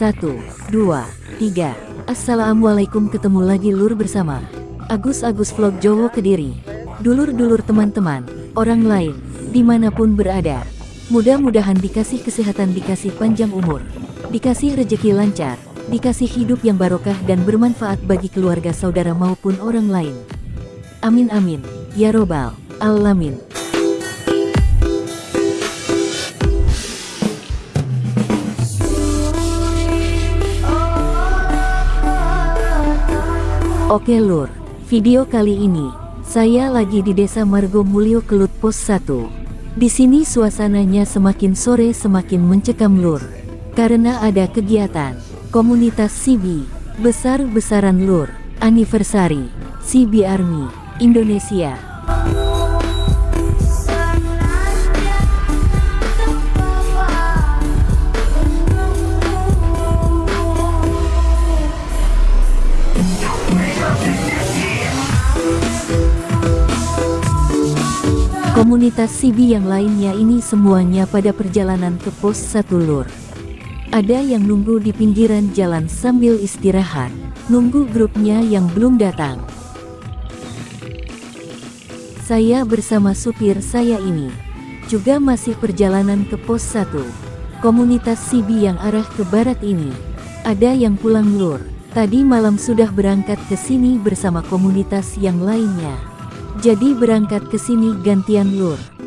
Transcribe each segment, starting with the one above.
Satu, dua, tiga. Assalamualaikum ketemu lagi lur bersama Agus-Agus Vlog Jowo Kediri. Dulur-dulur teman-teman, orang lain, di mana pun berada. Mudah-mudahan dikasih kesehatan, dikasih panjang umur, dikasih rejeki lancar, dikasih hidup yang barokah dan bermanfaat bagi keluarga saudara maupun orang lain. Amin amin, ya robbal alamin. Oke lur, video kali ini saya lagi di Desa Margo Mulyo Kelut Pos 1. Di sini suasananya semakin sore semakin mencekam lur. Karena ada kegiatan komunitas CB besar-besaran lur anniversary CB Army Indonesia. Komunitas Sibi yang lainnya ini semuanya pada perjalanan ke pos satu lur. Ada yang nunggu di pinggiran jalan sambil istirahat, nunggu grupnya yang belum datang. Saya bersama supir saya ini, juga masih perjalanan ke pos 1. Komunitas Sibi yang arah ke barat ini, ada yang pulang lur, tadi malam sudah berangkat ke sini bersama komunitas yang lainnya. Jadi berangkat ke sini gantian lur.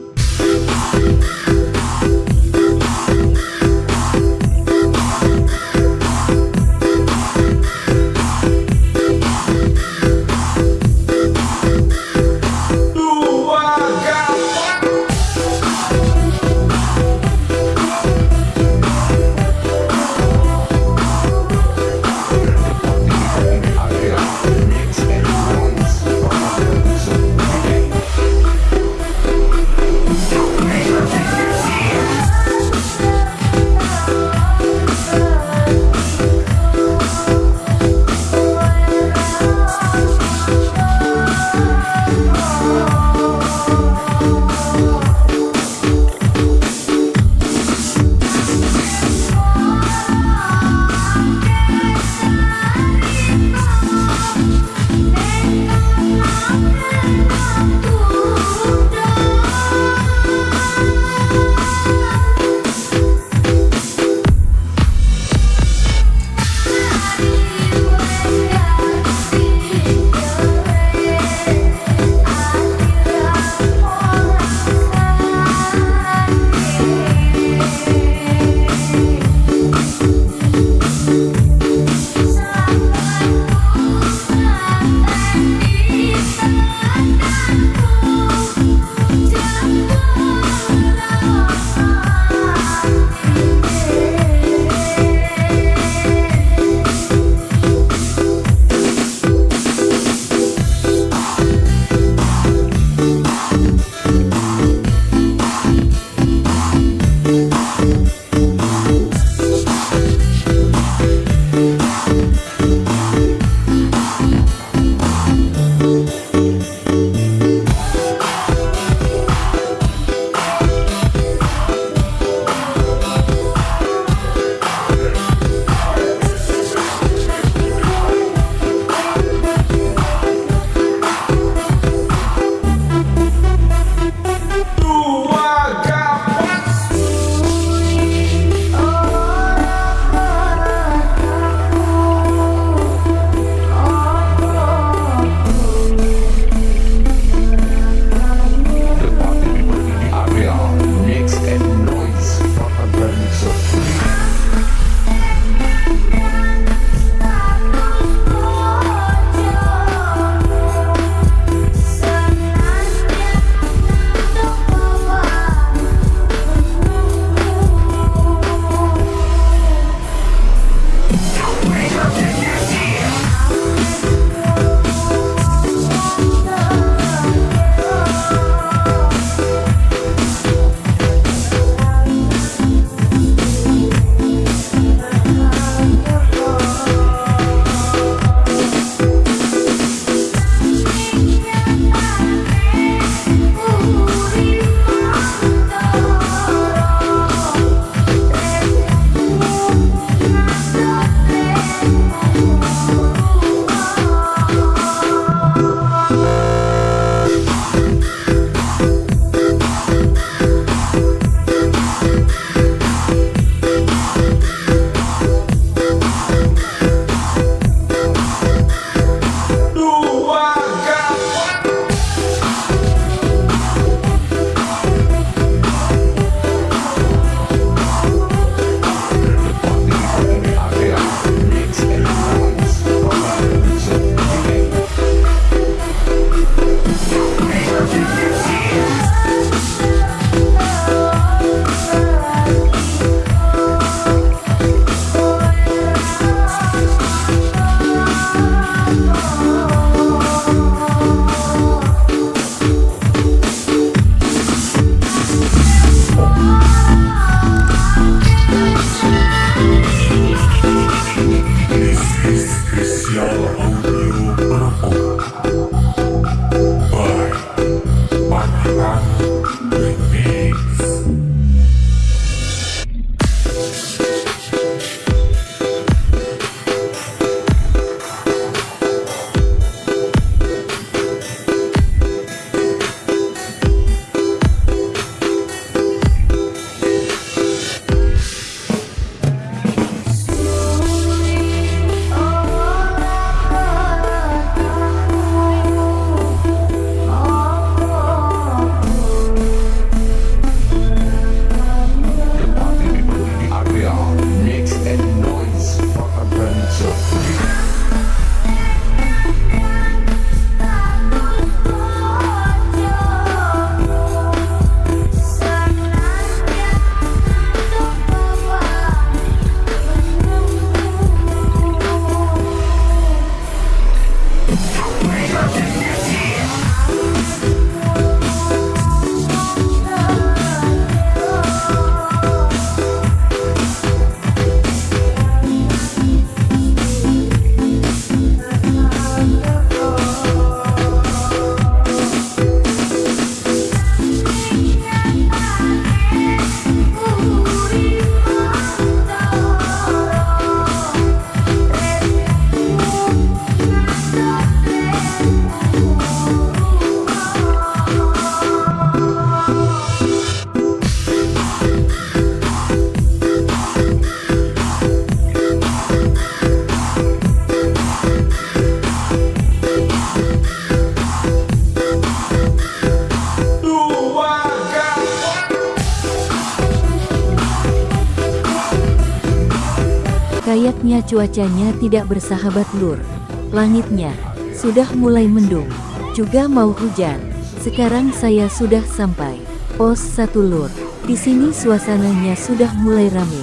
Kayaknya cuacanya tidak bersahabat lur. Langitnya sudah mulai mendung, juga mau hujan. Sekarang saya sudah sampai pos satu lur. Di sini suasananya sudah mulai ramai.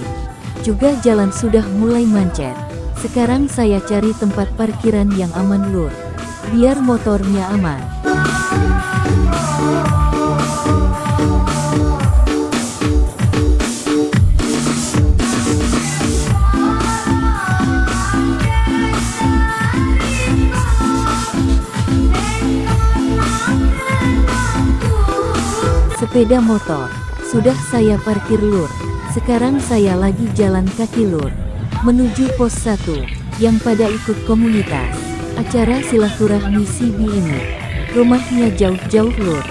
Juga jalan sudah mulai macet. Sekarang saya cari tempat parkiran yang aman lur. Biar motornya aman. Sepeda motor sudah saya parkir lur. Sekarang saya lagi jalan kaki lur menuju pos 1 yang pada ikut komunitas acara silaturahmi CB ini. Rumahnya jauh-jauh lur.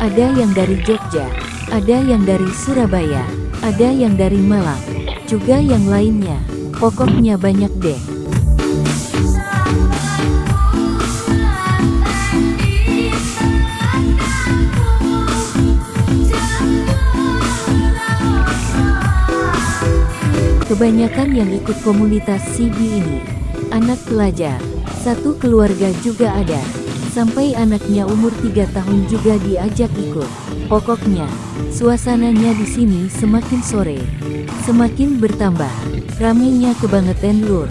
Ada yang dari Jogja, ada yang dari Surabaya, ada yang dari Malang, juga yang lainnya. Pokoknya banyak deh. Kebanyakan yang ikut komunitas CB ini, anak pelajar, satu keluarga juga ada, sampai anaknya umur 3 tahun juga diajak ikut. Pokoknya, suasananya di sini semakin sore, semakin bertambah, ramainya kebangetan lur.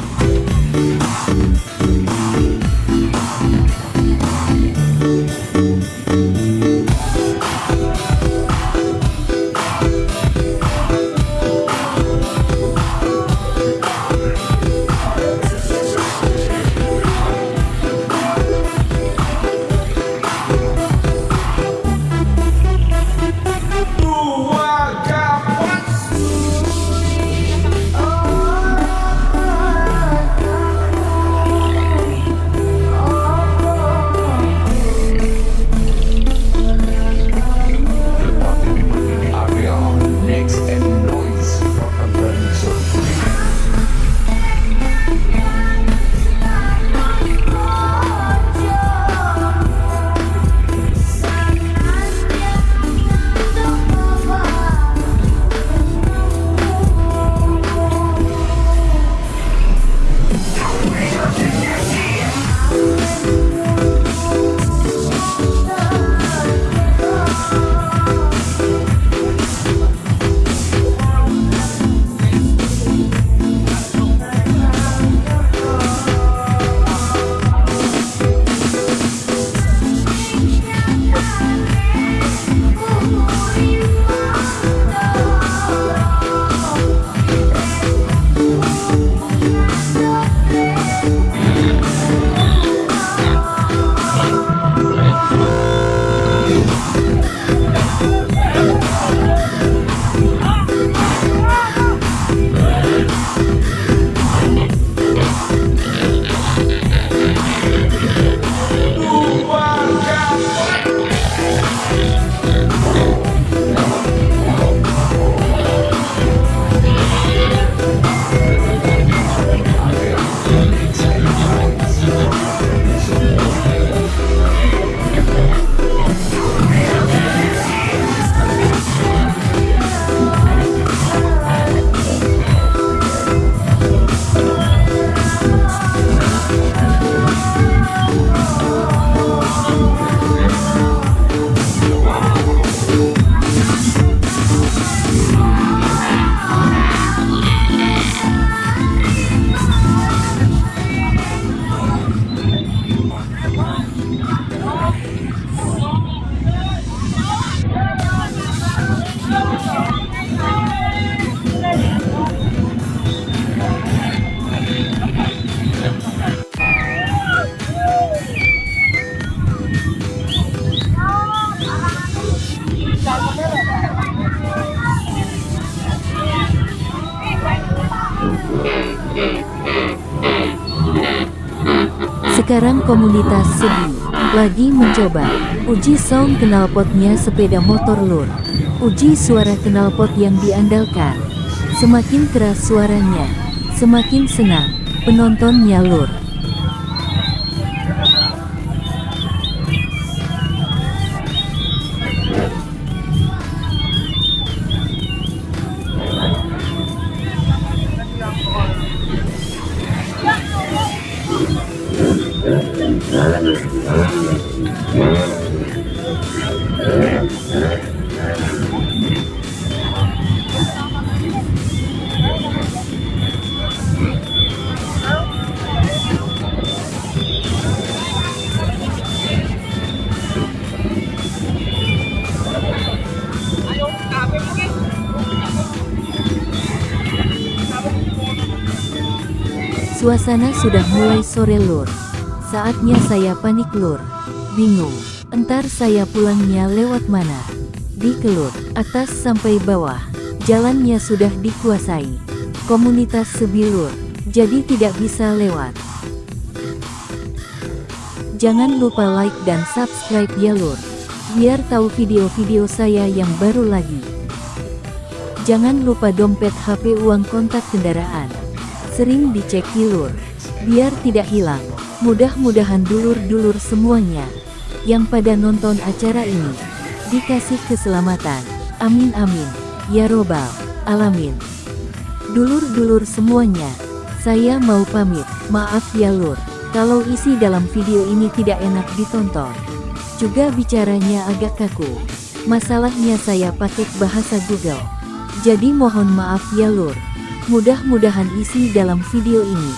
Komunitas Sebi lagi mencoba uji sound knalpotnya sepeda motor lur. Uji suara knalpot yang diandalkan. Semakin keras suaranya, semakin senang penontonnya lur. Suasana sudah mulai sore lur. Saatnya saya panik lur. Bingung, entar saya pulangnya lewat mana? Di kelur, atas sampai bawah. Jalannya sudah dikuasai. Komunitas sebilur, jadi tidak bisa lewat. Jangan lupa like dan subscribe ya lur. Biar tahu video-video saya yang baru lagi. Jangan lupa dompet HP uang kontak kendaraan sering dicek lur, biar tidak hilang. Mudah-mudahan dulur-dulur semuanya yang pada nonton acara ini dikasih keselamatan. Amin amin. Ya robbal alamin. Dulur-dulur semuanya, saya mau pamit. Maaf ya lur, kalau isi dalam video ini tidak enak ditonton. Juga bicaranya agak kaku. Masalahnya saya pakai bahasa Google. Jadi mohon maaf ya lur. Mudah-mudahan isi dalam video ini,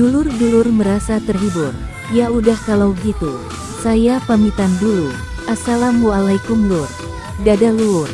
dulur-dulur merasa terhibur. Ya udah kalau gitu, saya pamitan dulu. Assalamualaikum lur. Dadah lur.